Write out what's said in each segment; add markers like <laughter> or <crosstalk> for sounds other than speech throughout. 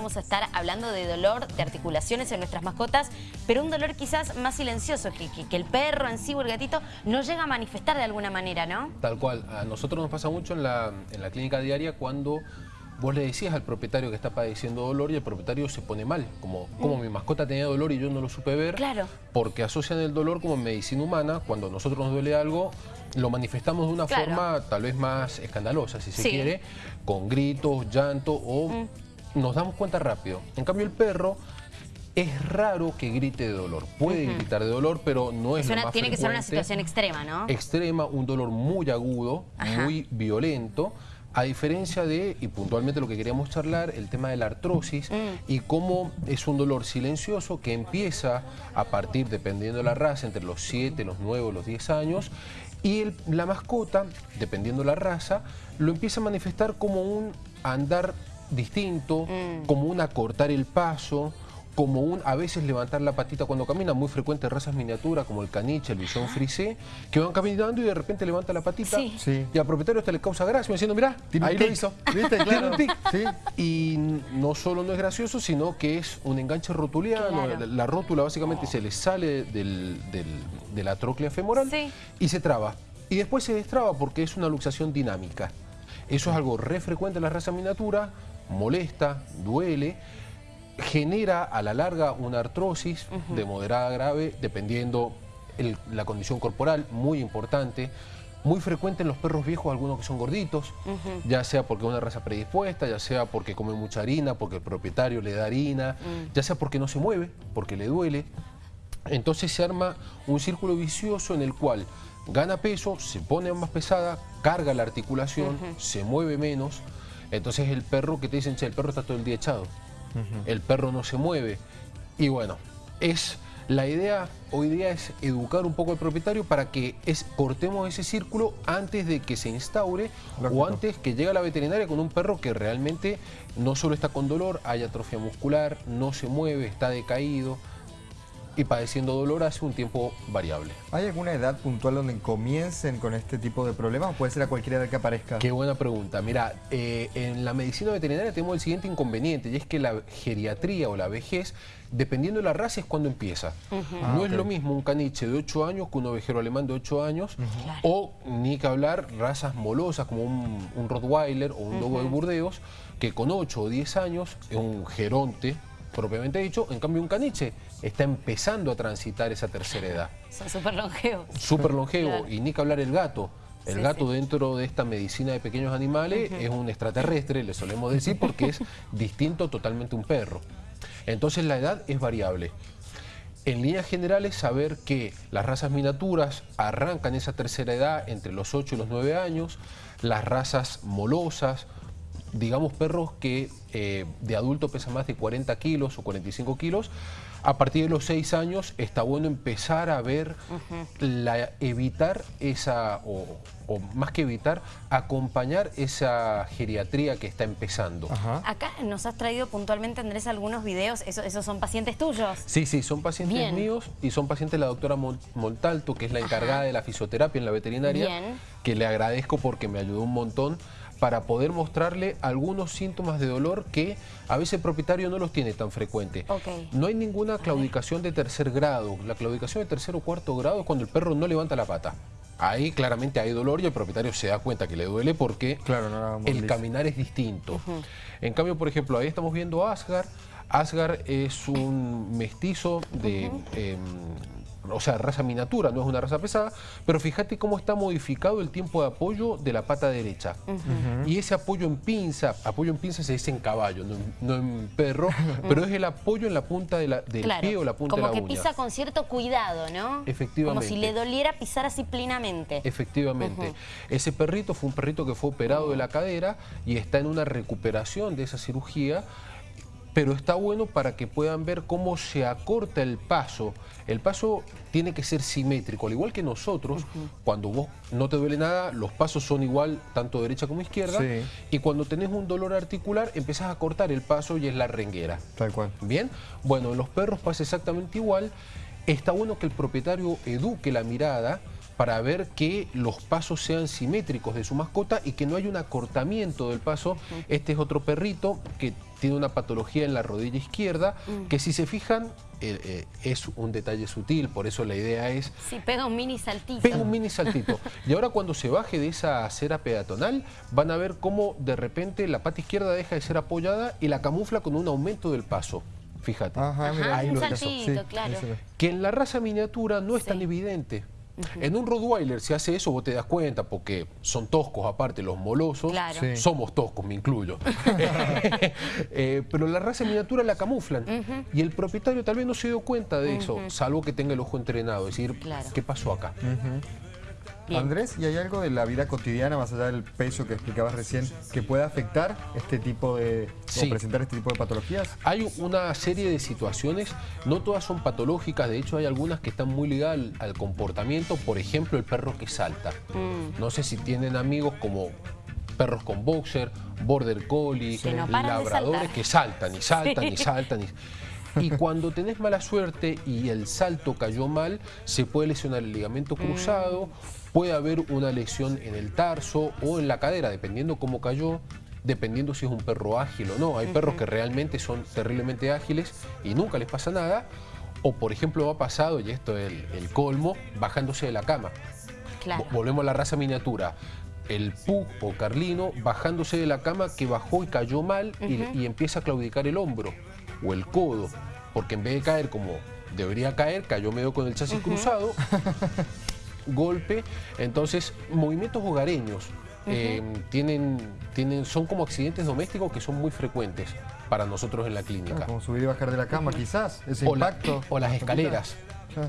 vamos a estar hablando de dolor de articulaciones en nuestras mascotas, pero un dolor quizás más silencioso, que, que, el perro en sí o el gatito no llega a manifestar de alguna manera, ¿no? Tal cual. A nosotros nos pasa mucho en la, en la clínica diaria cuando vos le decías al propietario que está padeciendo dolor y el propietario se pone mal, como, como mm. mi mascota tenía dolor y yo no lo supe ver, claro. porque asocian el dolor como medicina humana, cuando a nosotros nos duele algo, lo manifestamos de una forma tal vez más escandalosa, si se quiere, con gritos, llanto o mm. Nos damos cuenta rápido. En cambio el perro es raro que grite de dolor. Puede gritar de dolor, pero no es, lo Tiene que ser una situación extrema, ¿no? Extrema, un dolor muy agudo, muy violento. A diferencia de, y puntualmente lo que queríamos charlar, el tema de la artrosis mm. y cómo es un dolor silencioso que empieza a partir, dependiendo de la raza, entre los 7, los 9 o los 10 años y la mascota, dependiendo de la raza, lo empieza a manifestar como un andar distinto, mm. como un acortar el paso, como un a veces levantar la patita cuando camina, muy frecuente razas miniaturas como el caniche, el bisón frisé, que van caminando y de repente levanta la patita y al propietario este le causa gracia, diciendo, mirá, ahí lo hizo. ¿Viste? <laughs> Claro. Y no solo no es gracioso, sino que es un enganche rotuliano, la, rótula básicamente se le sale del, de la tróclea femoral y se traba. Y después se destraba porque es una luxación dinámica. Eso es algo re frecuente en la raza miniatura, molesta, duele, genera a la larga una artrosis de moderada a grave, dependiendo la condición corporal, muy importante. Muy frecuente en los perros viejos, algunos que son gorditos, ya sea porque es una raza predispuesta, ya sea porque come mucha harina, porque el propietario le da harina, mm. ya sea porque no se mueve, porque le duele. Entonces se arma un círculo vicioso en el cual gana peso, se pone más pesada, carga la articulación, se mueve menos. Entonces el perro que te dicen, che, el perro está todo el día echado el perro no se mueve. Y bueno, es la idea hoy día es educar un poco al propietario para que es, cortemos ese círculo antes de que se instaure o antes que llegue a la veterinaria con un perro que realmente no solo está con dolor, hay atrofia muscular, no se mueve, está decaído, y padeciendo dolor hace un tiempo variable. ¿Hay alguna edad puntual donde comiencen con este tipo de problemas o puede ser a cualquier edad que aparezca? Qué buena pregunta. Mira, eh, en la medicina veterinaria tenemos el siguiente inconveniente y es que la geriatría o la vejez, dependiendo de la raza, es cuando empieza. no ah, es lo mismo un caniche de 8 años que un ovejero alemán de 8 años o, ni que hablar, razas molosas como un, Rottweiler o un Dogo de Burdeos que con 8 o 10 años es un geronte propiamente dicho, en cambio un caniche está empezando a transitar esa tercera edad. Son súper longevos. Súper longevo, y ni que hablar el gato. El gato dentro de esta medicina de pequeños animales es un extraterrestre, le solemos decir, porque es <laughs> distinto totalmente a un perro. Entonces la edad es variable. En líneas generales, saber que las razas miniaturas arrancan esa tercera edad entre los 8 y los 9 años, las razas molosas, digamos perros que eh, de adulto pesan más de 40 kilos o 45 kilos, a partir de los 6 años está bueno empezar a ver, la, evitar esa, o, más que evitar, acompañar esa geriatría que está empezando. Acá nos has traído puntualmente, Andrés, algunos videos, ¿esos, son pacientes tuyos? Sí, sí, son pacientes míos y son pacientes de la doctora Montalto, que es la encargada de la fisioterapia en la veterinaria, que le agradezco porque me ayudó un montón para poder mostrarle algunos síntomas de dolor que a veces el propietario no los tiene tan frecuente. No hay ninguna claudicación de tercer grado. La claudicación de tercer o cuarto grado es cuando el perro no levanta la pata. Ahí claramente hay dolor y el propietario se da cuenta que le duele porque claro, el caminar es distinto. En cambio, por ejemplo, ahí estamos viendo a Asgar. Asgar es un mestizo de o sea, raza miniatura, no es una raza pesada, pero fíjate cómo está modificado el tiempo de apoyo de la pata derecha. Y ese apoyo en pinza, apoyo en pinza se dice en caballo, no, en perro, pero es el apoyo en la punta de la, del pie o la punta de la uña. Como que pisa con cierto cuidado, ¿no? Efectivamente. Como si le doliera pisar así plenamente. Efectivamente. Ese perrito fue un perrito que fue operado de la cadera y está en una recuperación de esa cirugía pero está bueno para que puedan ver cómo se acorta el paso. El paso tiene que ser simétrico, al igual que nosotros, cuando vos no te duele nada, los pasos son igual tanto derecha como izquierda, y cuando tenés un dolor articular, empezás a cortar el paso y es la renguera. Tal cual. Bien, bueno, en los perros pasa exactamente igual. Está bueno que el propietario eduque la mirada, para ver que los pasos sean simétricos de su mascota y que no haya un acortamiento del paso. Este es otro perrito que tiene una patología en la rodilla izquierda, Mm. que si se fijan, eh, eh, es un detalle sutil, por eso la idea es Sí, pega un mini saltito. Pega un mini saltito. Y ahora cuando se baje de esa acera peatonal, van a ver cómo de repente la pata izquierda deja de ser apoyada y la camufla con un aumento del paso. Fíjate. Ajá, Ajá, mira, ahí un lo saltito, claro. Que en la raza miniatura no es tan En un Rottweiler si hace eso vos te das cuenta porque son toscos aparte los molosos. Claro. Sí. Somos toscos, me incluyo. <laughs> <laughs> Eh, pero la raza miniatura la camuflan. Y el propietario tal vez no se dio cuenta de eso, salvo que tenga el ojo entrenado. Es decir, Claro. ¿qué pasó acá? Bien. Andrés, ¿y hay algo de la vida cotidiana, más allá del peso que explicabas recién, que pueda afectar este tipo de, Sí. o presentar este tipo de patologías? Hay una serie de situaciones, no todas son patológicas, de hecho hay algunas que están muy ligadas al, al comportamiento, por ejemplo el perro que salta. Mm. No sé si tienen amigos como perros con boxer, border collie, no labradores que saltan y saltan Sí. y saltan. Y, y cuando tenés mala suerte y el salto cayó mal, se puede lesionar el ligamento Mm. cruzado, puede haber una lesión en el tarso o en la cadera, dependiendo cómo cayó dependiendo si es un perro ágil o no. Hay perros que realmente son terriblemente ágiles y nunca les pasa nada. O, por ejemplo, ha pasado, y esto es el, el colmo, bajándose de la cama. Claro. Vo- Volvemos a la raza miniatura. El pug o carlino bajándose de la cama que bajó y cayó mal y- y, empieza a claudicar el hombro o el codo. Porque en vez de caer como debería caer, cayó medio con el chasis cruzado, <laughs> golpe. Entonces, movimientos hogareños eh, tienen, tienen, son como accidentes domésticos que son muy frecuentes para nosotros en la clínica. Como subir y bajar de la cama, quizás, ese O, la- impacto. o las escaleras.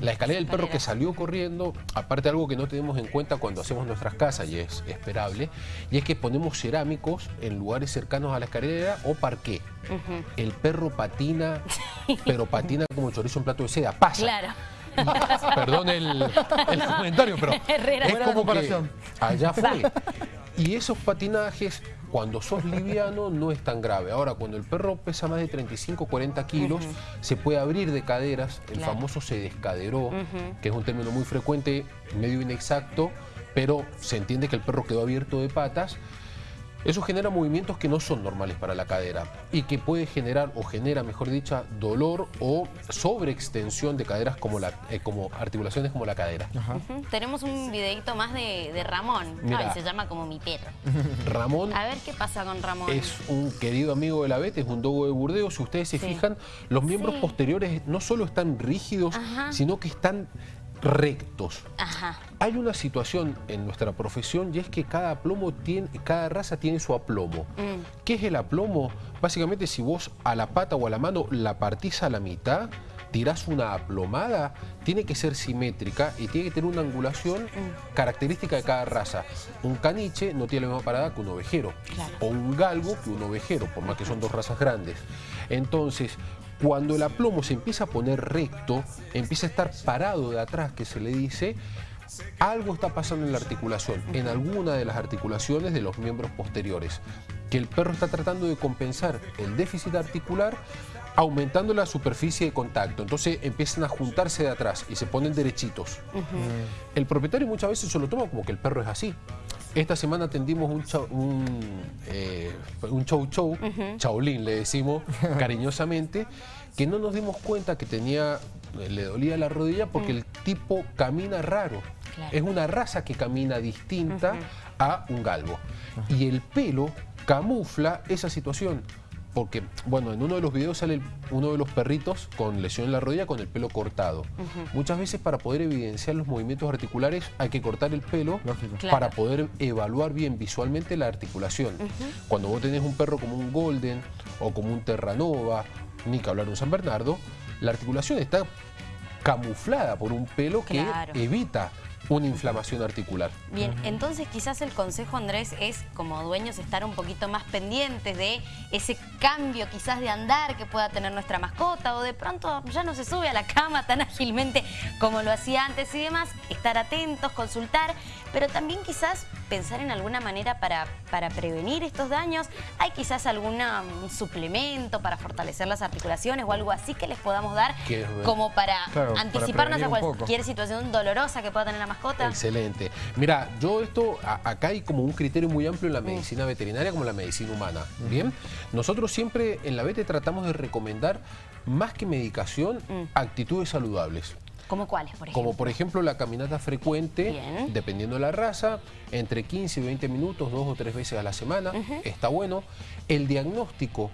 La escalera del perro que salió corriendo, aparte algo que no tenemos en cuenta cuando hacemos nuestras casas y es esperable, y es que ponemos cerámicos en lugares cercanos a la escalera o parqué. El perro patina, pero patina como chorizo en plato de seda, pasa. Claro. <laughs> Perdón el, el comentario, pero Herrera. es como que comparación. allá fue. Y esos patinajes, cuando sos liviano, no es tan grave. Ahora, cuando el perro pesa más de 35 40 kilos, se puede abrir de caderas, el Claro. famoso se descaderó, que es un término muy frecuente, medio inexacto, pero se entiende que el perro quedó abierto de patas. Eso genera movimientos que no son normales para la cadera y que puede generar o genera, mejor dicha, dolor o sobreextensión de caderas como, la, eh, como articulaciones como la cadera. Tenemos un videito más de, de Ramón. Ay, se llama como mi perro. <laughs> Ramón A ver qué pasa con Ramón. es un querido amigo de la BET, es un dogo de Burdeos. Si ustedes se Sí. fijan, los miembros Sí. posteriores no solo están rígidos, Ajá. sino que están rectos. Ajá. Hay una situación en nuestra profesión y es que cada aplomo tiene, cada raza tiene su aplomo. Mm. ¿Qué es el aplomo? Básicamente si vos a la pata o a la mano la partís a la mitad, tirás una aplomada, tiene que ser simétrica y tiene que tener una angulación Mm. característica de cada raza. Un caniche no tiene la misma parada que un ovejero. Claro. O un galgo que un ovejero, por más que son dos razas grandes. Entonces, cuando el aplomo se empieza a poner recto, empieza a estar parado de atrás, que se le dice, algo está pasando en la articulación, en alguna de las articulaciones de los miembros posteriores, que el perro está tratando de compensar el déficit articular aumentando la superficie de contacto. Entonces empiezan a juntarse de atrás y se ponen derechitos. El propietario muchas veces se lo toma como que el perro es así. Esta semana atendimos un, chau- un, eh, un chow chow, chaulín le decimos <laughs> cariñosamente, que no nos dimos cuenta que tenía, le dolía la rodilla porque el tipo camina raro. Claro. Es una raza que camina distinta a un galgo. Y el pelo camufla esa situación. Porque, bueno, en uno de los videos sale uno de los perritos con lesión en la rodilla con el pelo cortado. Muchas veces para poder evidenciar los movimientos articulares hay que cortar el pelo Lógico. Claro. para poder evaluar bien visualmente la articulación. Cuando vos tenés un perro como un Golden o como un Terranova, ni que hablar de un San Bernardo, la articulación está camuflada por un pelo que Claro. evita una inflamación articular. Bien, entonces quizás el consejo, Andrés, es como dueños estar un poquito más pendientes de ese cambio quizás de andar que pueda tener nuestra mascota o de pronto ya no se sube a la cama tan ágilmente como lo hacía antes y demás, estar atentos, consultar, pero también quizás pensar en alguna manera para, para prevenir estos daños? ¿Hay quizás algún um, suplemento para fortalecer las articulaciones o algo así que les podamos dar como para Claro, anticiparnos a poco. cualquier situación dolorosa que pueda tener la mascota? Excelente. Mira, yo esto, a- acá hay como un criterio muy amplio Mm. en la medicina veterinaria como en la medicina humana. Bien, nosotros siempre en la VT tratamos de recomendar más que medicación, Mm. actitudes saludables. ¿Cómo cuáles, por ejemplo? Como por ejemplo la caminata frecuente, Bien. dependiendo de la raza, entre 15 y 20 minutos, dos o tres veces a la semana, está bueno. El diagnóstico,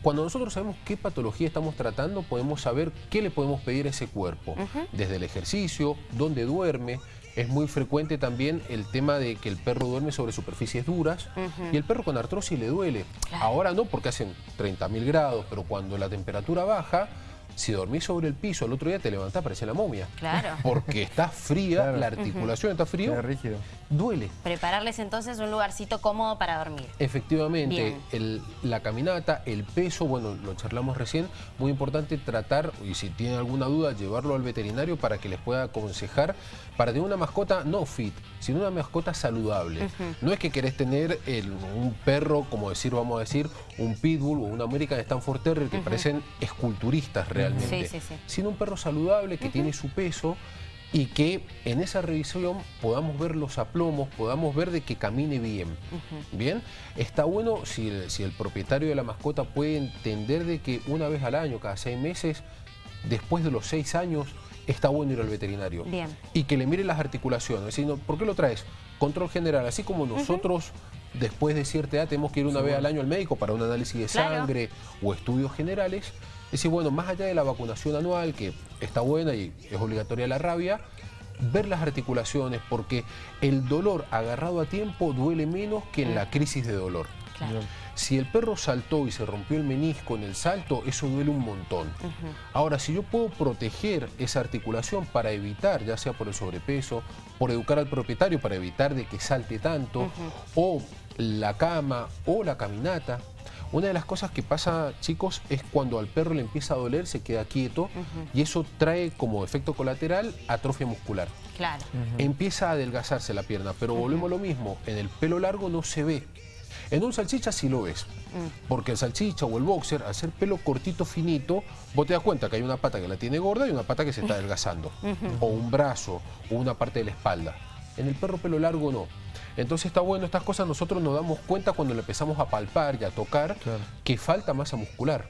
cuando nosotros sabemos qué patología estamos tratando, podemos saber qué le podemos pedir a ese cuerpo. Desde el ejercicio, dónde duerme. Es muy frecuente también el tema de que el perro duerme sobre superficies duras y el perro con artrosis le duele. Claro. Ahora no porque hacen 30.000 grados, pero cuando la temperatura baja, si dormís sobre el piso, el otro día te levantás, parece la momia. Claro. <laughs> Porque está fría, Claro. la articulación está frío, Queda rígido. duele. Prepararles entonces un lugarcito cómodo para dormir. Efectivamente, Bien. el- la caminata, el peso, bueno, lo charlamos recién, muy importante tratar, y si tienen alguna duda, llevarlo al veterinario para que les pueda aconsejar, para tener una mascota no fit, sino una mascota saludable. No es que querés tener el- un perro, como decir, vamos a decir, un pitbull o un American Stanford Terrier, que parecen esculturistas realmente, Sí, sí, sí. sino un perro saludable que tiene su peso y que en esa revisión podamos ver los aplomos, podamos ver de que camine bien. Bien, está bueno si el, si el propietario de la mascota puede entender de que una vez al año, cada seis meses, después de los seis años, está bueno ir al veterinario. Bien. Y que le mire las articulaciones. Es decir, no, ¿por qué lo traes? Control general, así como nosotros después de cierta edad tenemos que ir una vez al año al médico para un análisis de Claro. sangre o estudios generales. Es decir, bueno, más allá de la vacunación anual, que está buena y es obligatoria la rabia, ver las articulaciones, porque el dolor agarrado a tiempo duele menos que en la crisis de dolor. Claro. Si el perro saltó y se rompió el menisco en el salto, eso duele un montón. Ahora, si yo puedo proteger esa articulación para evitar, ya sea por el sobrepeso, por educar al propietario para evitar de que salte tanto, o la cama o la caminata, una de las cosas que pasa, chicos, es cuando al perro le empieza a doler, se queda quieto y eso trae como efecto colateral atrofia muscular. Claro. Empieza a adelgazarse la pierna, pero volvemos a lo mismo, en el pelo largo no se ve. En un salchicha sí lo ves, porque el salchicha o el boxer, al ser pelo cortito, finito, vos te das cuenta que hay una pata que la tiene gorda y una pata que se está <laughs> adelgazando, o un brazo, o una parte de la espalda. En el perro pelo largo no. Entonces está bueno, estas cosas nosotros nos damos cuenta cuando le empezamos a palpar y a tocar Claro. que falta masa muscular.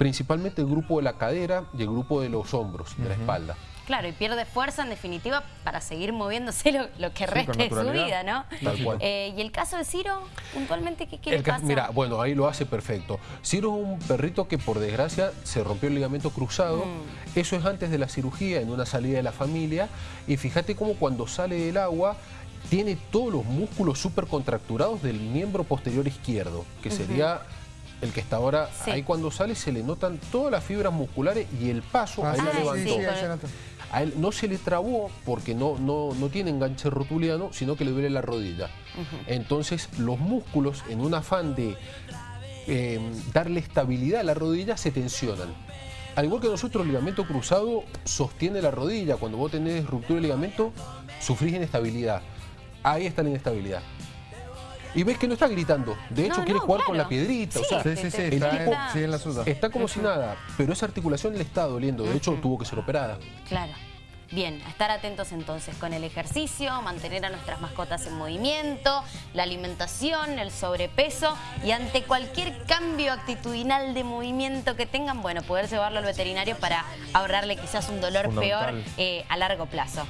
Principalmente el grupo de la cadera y el grupo de los hombros, de la espalda. Claro, y pierde fuerza en definitiva para seguir moviéndose <laughs> lo, lo que Sí, con de su vida, ¿no? Tal cual. Eh, y el caso de Ciro, puntualmente, ¿qué, qué El le ca- pasa? Mira, bueno, ahí lo hace perfecto. Ciro es un perrito que por desgracia se rompió el ligamento cruzado. Mm. Eso es antes de la cirugía, en una salida de la familia. Y fíjate cómo cuando sale del agua tiene todos los músculos súper contracturados del miembro posterior izquierdo, que sería el que está ahora. Sí. Ahí cuando sale se le notan todas las fibras musculares y el paso Ah, ahí sí, la levantó. sí, sí. A él no se le trabó porque no, no, no tiene enganche rotuliano, sino que le duele la rodilla. Entonces los músculos, en un afán de eh, darle estabilidad a la rodilla, se tensionan. Al igual que nosotros, el ligamento cruzado sostiene la rodilla. Cuando vos tenés ruptura de ligamento, sufrís inestabilidad. Ahí está la inestabilidad. Y ves que no está gritando. De hecho, No, quiere no, jugar con la piedrita. o sea, Sí, sí, sí, El está, tipo- en- la suya. está como si nada. Pero esa articulación le está doliendo. De hecho, tuvo que ser operada. Claro. Bien, a estar atentos entonces con el ejercicio, mantener a nuestras mascotas en movimiento, la alimentación, el sobrepeso y ante cualquier cambio actitudinal de movimiento que tengan, bueno, poder llevarlo al veterinario para ahorrarle quizás un dolor peor eh, a largo plazo.